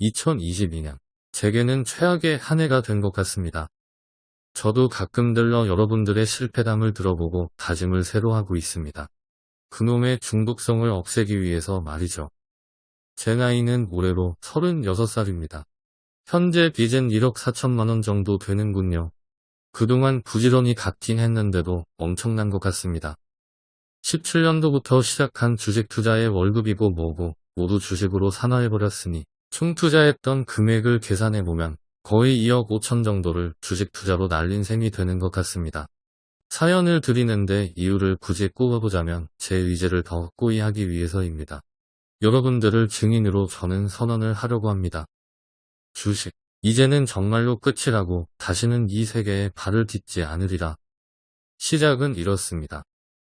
2022년. 제게는 최악의 한 해가 된 것 같습니다. 저도 가끔 들러 여러분들의 실패담을 들어보고 다짐을 새로 하고 있습니다. 그놈의 중독성을 없애기 위해서 말이죠. 제 나이는 올해로 36살입니다. 현재 빚은 1억 4천만원 정도 되는군요. 그동안 부지런히 갚긴 했는데도 엄청난 것 같습니다. 17년도부터 시작한 주식 투자의 월급이고 뭐고 모두 주식으로 산화해버렸으니 총 투자했던 금액을 계산해보면 거의 2억 5천 정도를 주식 투자로 날린 셈이 되는 것 같습니다. 사연을 드리는데 이유를 굳이 꼽아보자면 제 의지를 더 확고히 하기 위해서입니다. 여러분들을 증인으로 저는 선언을 하려고 합니다. 주식. 이제는 정말로 끝이라고 다시는 이 세계에 발을 딛지 않으리라. 시작은 이렇습니다.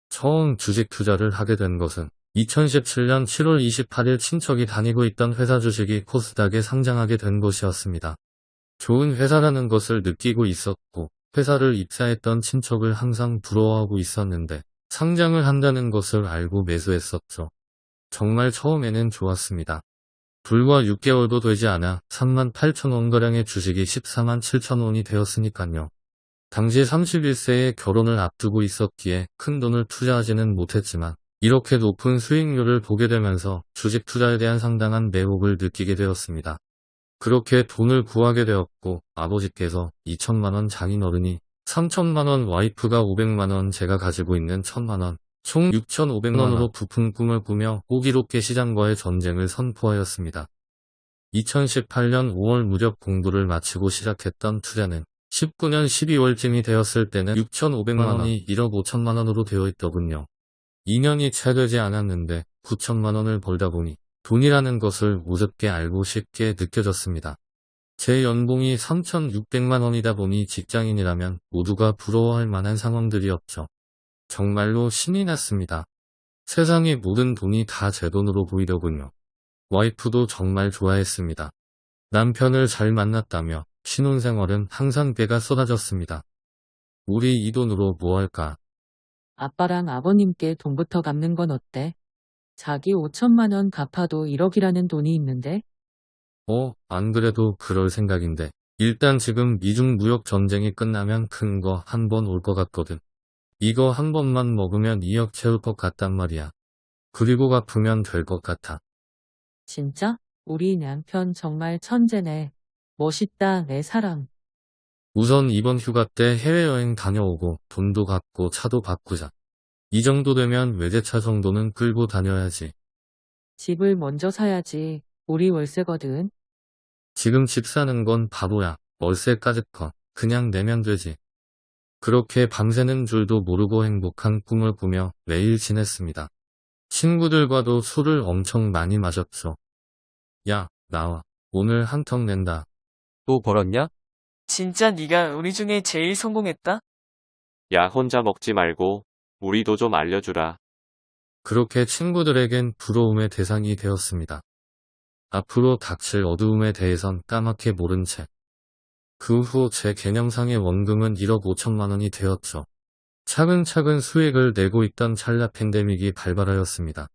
처음 주식 투자를 하게 된 것은 2017년 7월 28일 친척이 다니고 있던 회사 주식이 코스닥에 상장하게 된 것이었습니다. 좋은 회사라는 것을 느끼고 있었고 회사를 입사했던 친척을 항상 부러워하고 있었는데 상장을 한다는 것을 알고 매수했었죠. 정말 처음에는 좋았습니다. 불과 6개월도 되지 않아 3만 8천원가량의 주식이 14만 7천원이 되었으니까요. 당시 31세에 결혼을 앞두고 있었기에 큰 돈을 투자하지는 못했지만 이렇게 높은 수익률을 보게 되면서 주식 투자에 대한 상당한 매혹을 느끼게 되었습니다. 그렇게 돈을 구하게 되었고 아버지께서 2천만원 장인어른이 3천만원 와이프가 500만원 제가 가지고 있는 1천만원 총 6,500만원으로 부푼 꿈을 꾸며 호기롭게 시장과의 전쟁을 선포하였습니다. 2018년 5월 무렵 공부를 마치고 시작했던 투자는 19년 12월쯤이 되었을 때는 6,500만원이 1억 5천만원으로 되어 있더군요. 2년이 채 되지 않았는데 9천만 원을 벌다 보니 돈이라는 것을 우습게 알고 쉽게 느껴졌습니다. 제 연봉이 3,600만 원이다 보니 직장인이라면 모두가 부러워할 만한 상황들이었죠. 정말로 신이 났습니다. 세상의 모든 돈이 다 제 돈으로 보이더군요. 와이프도 정말 좋아했습니다. 남편을 잘 만났다며 신혼생활은 항상 배가 쏟아졌습니다. 우리 이 돈으로 뭐 할까? 아빠랑 아버님께 돈부터 갚는 건 어때? 자기 5천만 원 갚아도 1억이라는 돈이 있는데? 어, 안 그래도 그럴 생각인데. 일단 지금 미중 무역 전쟁이 끝나면 큰 거 한 번 올 것 같거든. 이거 한 번만 먹으면 2억 채울 것 같단 말이야. 그리고 갚으면 될 것 같아. 진짜? 우리 남편 정말 천재네. 멋있다, 내 사랑. 우선 이번 휴가 때 해외여행 다녀오고 돈도 갚고 차도 바꾸자. 이 정도 되면 외제차 정도는 끌고 다녀야지. 집을 먼저 사야지. 우리 월세거든. 지금 집 사는 건 바보야. 월세까지 커. 그냥 내면 되지. 그렇게 밤새는 줄도 모르고 행복한 꿈을 꾸며 매일 지냈습니다. 친구들과도 술을 엄청 많이 마셨죠. 야, 나와. 오늘 한턱 낸다. 또 벌었냐? 진짜 네가 우리 중에 제일 성공했다? 야, 혼자 먹지 말고 우리도 좀 알려주라. 그렇게 친구들에겐 부러움의 대상이 되었습니다. 앞으로 닥칠 어두움에 대해선 까맣게 모른 채. 그 후 제 개념상의 원금은 1억 5천만 원이 되었죠. 차근차근 수익을 내고 있던 찰나 팬데믹이 발발하였습니다.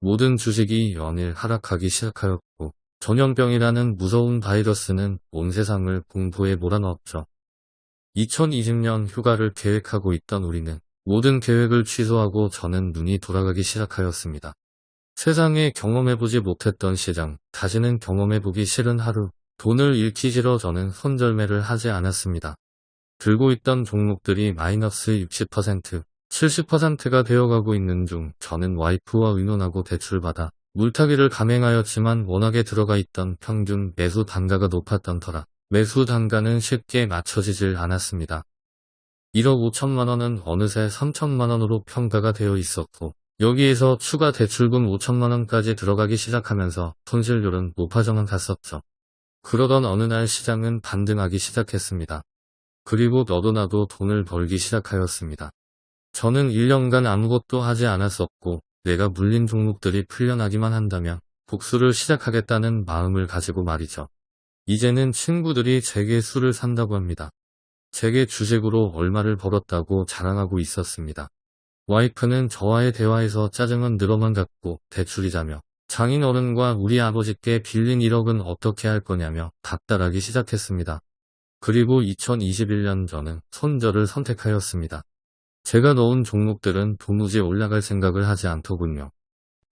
모든 주식이 연일 하락하기 시작하였고 전염병이라는 무서운 바이러스는 온 세상을 공포에 몰아넣었죠. 2020년 휴가를 계획하고 있던 우리는 모든 계획을 취소하고 저는 눈이 돌아가기 시작하였습니다. 세상에 경험해보지 못했던 시장, 다시는 경험해보기 싫은 하루, 돈을 잃기 싫어 저는 손절매를 하지 않았습니다. 들고 있던 종목들이 마이너스 60%, 70%가 되어가고 있는 중 저는 와이프와 의논하고 대출받아 물타기를 감행하였지만 워낙에 들어가 있던 평균 매수 단가가 높았던 터라 매수 단가는 쉽게 맞춰지질 않았습니다. 1억 5천만 원은 어느새 3천만 원으로 평가가 되어 있었고 여기에서 추가 대출금 5천만 원까지 들어가기 시작하면서 손실률은 높아져만 갔었죠. 그러던 어느 날 시장은 반등하기 시작했습니다. 그리고 너도 나도 돈을 벌기 시작하였습니다. 저는 1년간 아무것도 하지 않았었고 내가 물린 종목들이 풀려나기만 한다면 복수를 시작하겠다는 마음을 가지고 말이죠. 이제는 친구들이 제게 술을 산다고 합니다. 제게 주식으로 얼마를 벌었다고 자랑하고 있었습니다. 와이프는 저와의 대화에서 짜증은 늘어만 갔고 대출이자며 장인어른과 우리 아버지께 빌린 1억은 어떻게 할 거냐며 닥달하기 시작했습니다. 그리고 2021년 저는 손절을 선택하였습니다. 제가 넣은 종목들은 도무지 올라갈 생각을 하지 않더군요.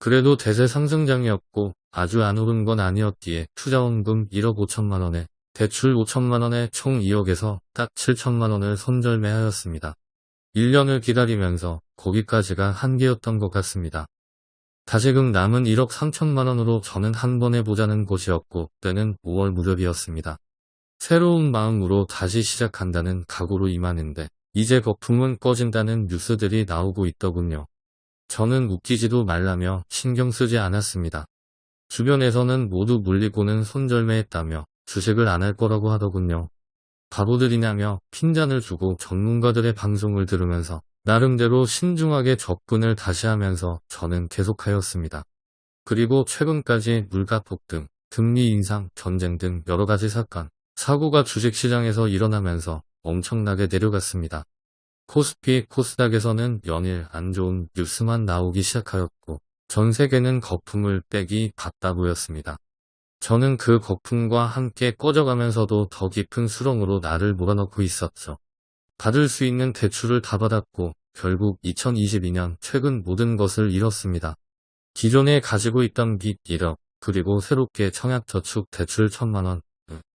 그래도 대세 상승장이었고 아주 안 오른 건 아니었기에 투자원금 1억 5천만 원에 대출 5천만 원에 총 2억에서 딱 7천만 원을 손절매하였습니다. 1년을 기다리면서 거기까지가 한계였던 것 같습니다. 다시금 남은 1억 3천만 원으로 저는 한 번 해보자는 곳이었고 때는 5월 무렵이었습니다. 새로운 마음으로 다시 시작한다는 각오로 임하는데 이제 거품은 꺼진다는 뉴스들이 나오고 있더군요. 저는 웃기지도 말라며 신경 쓰지 않았습니다. 주변에서는 모두 물리고는 손절매했다며 주식을 안 할 거라고 하더군요. 바보들이냐며 핀잔을 주고 전문가들의 방송을 들으면서 나름대로 신중하게 접근을 다시 하면서 저는 계속하였습니다. 그리고 최근까지 물가 폭등, 금리 인상, 전쟁 등 여러 가지 사건, 사고가 주식시장에서 일어나면서 엄청나게 내려갔습니다. 코스피, 코스닥에서는 연일 안 좋은 뉴스만 나오기 시작하였고 전 세계는 거품을 빼기 바빠 보였습니다. 저는 그 거품과 함께 꺼져가면서도 더 깊은 수렁으로 나를 몰아넣고 있었죠. 받을 수 있는 대출을 다 받았고 결국 2022년 최근 모든 것을 잃었습니다. 기존에 가지고 있던 빚 1억 그리고 새롭게 청약저축 대출 1000만원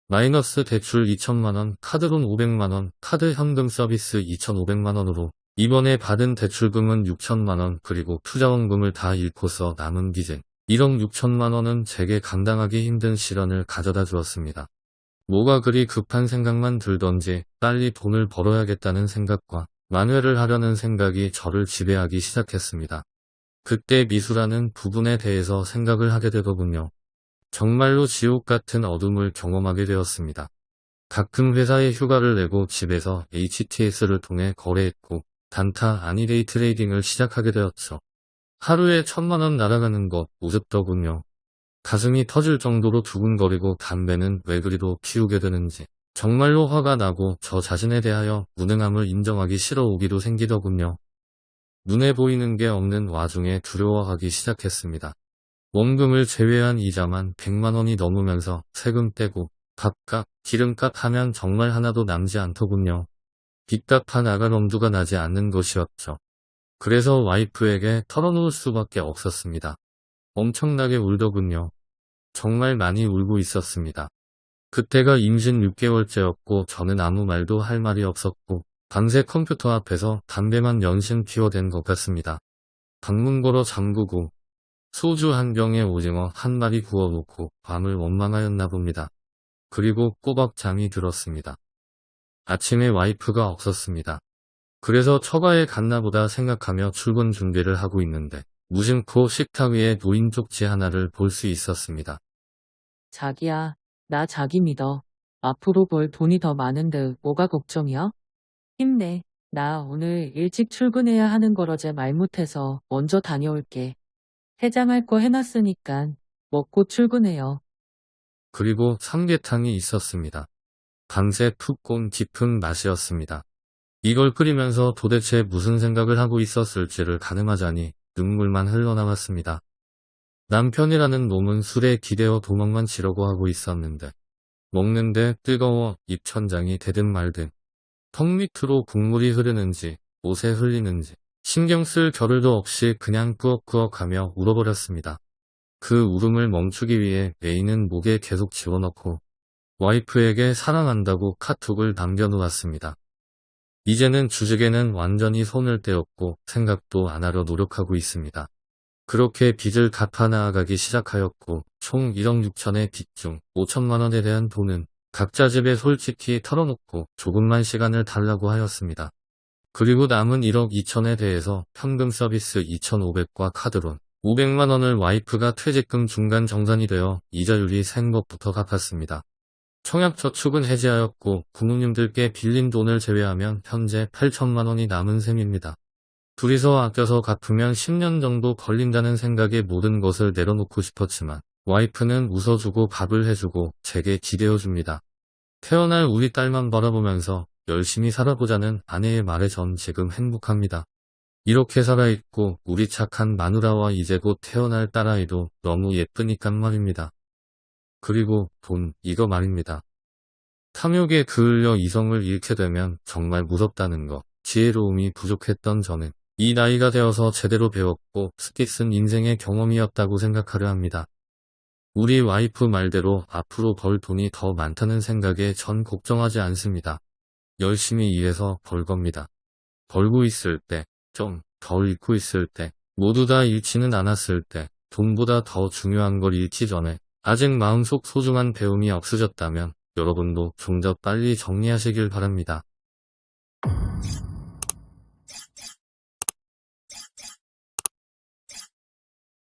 마이너스 대출 2천만원, 카드론 500만원, 카드 현금 서비스 2,500만원으로 이번에 받은 대출금은 6천만원 그리고 투자원금을 다 잃고서 남은 빚은 1억 6천만원은 제게 감당하기 힘든 시련을 가져다 주었습니다. 뭐가 그리 급한 생각만 들던지 빨리 돈을 벌어야겠다는 생각과 만회를 하려는 생각이 저를 지배하기 시작했습니다. 그때 미수라는 부분에 대해서 생각을 하게 되더군요. 정말로 지옥 같은 어둠을 경험하게 되었습니다. 가끔 회사에 휴가를 내고 집에서 HTS를 통해 거래했고 단타 아니데이 트레이딩을 시작하게 되었죠. 하루에 천만원 날아가는 것 우습더군요. 가슴이 터질 정도로 두근거리고 담배는 왜 그리도 피우게 되는지 정말로 화가 나고 저 자신에 대하여 무능함을 인정하기 싫어 오기도 생기더군요. 눈에 보이는 게 없는 와중에 두려워하기 시작했습니다. 원금을 제외한 이자만 100만원이 넘으면서 세금 떼고 밥값, 기름값 하면 정말 하나도 남지 않더군요. 빚값 나갈 엄두가 나지 않는 것이었죠. 그래서 와이프에게 털어놓을 수밖에 없었습니다. 엄청나게 울더군요. 정말 많이 울고 있었습니다. 그때가 임신 6개월째였고 저는 아무 말도 할 말이 없었고 밤새 컴퓨터 앞에서 담배만 연신 피워댄 것 같습니다. 방문 걸어 잠그고 소주 한 병에 오징어 한 마리 구워 놓고 밤을 원망하였나 봅니다. 그리고 꼬박 잠이 들었습니다. 아침에 와이프가 없었습니다. 그래서 처가에 갔나 보다 생각하며 출근 준비를 하고 있는데 무심코 식탁 위에 노인 쪽지 하나를 볼 수 있었습니다. 자기야, 나 자기 믿어. 앞으로 벌 돈이 더 많은데 뭐가 걱정이야? 힘내. 나 오늘 일찍 출근해야 하는 걸 어제 말 못해서 먼저 다녀올게. 해장할 거 해놨으니까 먹고 출근해요. 그리고 삼계탕이 있었습니다. 밤새 푹 꼰 깊은 맛이었습니다. 이걸 끓이면서 도대체 무슨 생각을 하고 있었을지를 가늠하자니 눈물만 흘러나왔습니다. 남편이라는 놈은 술에 기대어 도망만 치려고 하고 있었는데 먹는데 뜨거워 입천장이 되든 말든 턱 밑으로 국물이 흐르는지 옷에 흘리는지 신경 쓸 겨를도 없이 그냥 꾸억꾸억하며 울어버렸습니다. 그 울음을 멈추기 위해 메인은 목에 계속 집어넣고 와이프에게 사랑한다고 카톡을 남겨놓았습니다. 이제는 주식에는 완전히 손을 떼었고 생각도 안 하려 노력하고 있습니다. 그렇게 빚을 갚아 나아가기 시작하였고 총 1억 6천의 빚 중 5천만 원에 대한 돈은 각자 집에 솔직히 털어놓고 조금만 시간을 달라고 하였습니다. 그리고 남은 1억 2천에 대해서 현금 서비스 2,500과 카드론 500만 원을 와이프가 퇴직금 중간 정산이 되어 이자율이 센 것부터 갚았습니다. 청약저축은 해지하였고 부모님들께 빌린 돈을 제외하면 현재 8천만 원이 남은 셈입니다. 둘이서 아껴서 갚으면 10년 정도 걸린다는 생각에 모든 것을 내려놓고 싶었지만 와이프는 웃어주고 밥을 해주고 제게 기대어줍니다. 태어날 우리 딸만 바라보면서 열심히 살아보자는 아내의 말에 전 지금 행복합니다. 이렇게 살아있고 우리 착한 마누라와 이제 곧 태어날 딸아이도 너무 예쁘니깐 말입니다. 그리고 돈, 이거 말입니다. 탐욕에 그을려 이성을 잃게 되면 정말 무섭다는 거. 지혜로움이 부족했던 저는 이 나이가 되어서 제대로 배웠고 스키 쓴 인생의 경험이었다고 생각하려 합니다. 우리 와이프 말대로 앞으로 벌 돈이 더 많다는 생각에 전 걱정하지 않습니다. 열심히 일해서 벌 겁니다. 벌고 있을 때, 좀덜 잃고 있을 때, 모두 다 잃지는 않았을 때, 돈보다 더 중요한 걸 잃기 전에 아직 마음속 소중한 배움이 없으셨다면 여러분도 좀 더 빨리 정리하시길 바랍니다.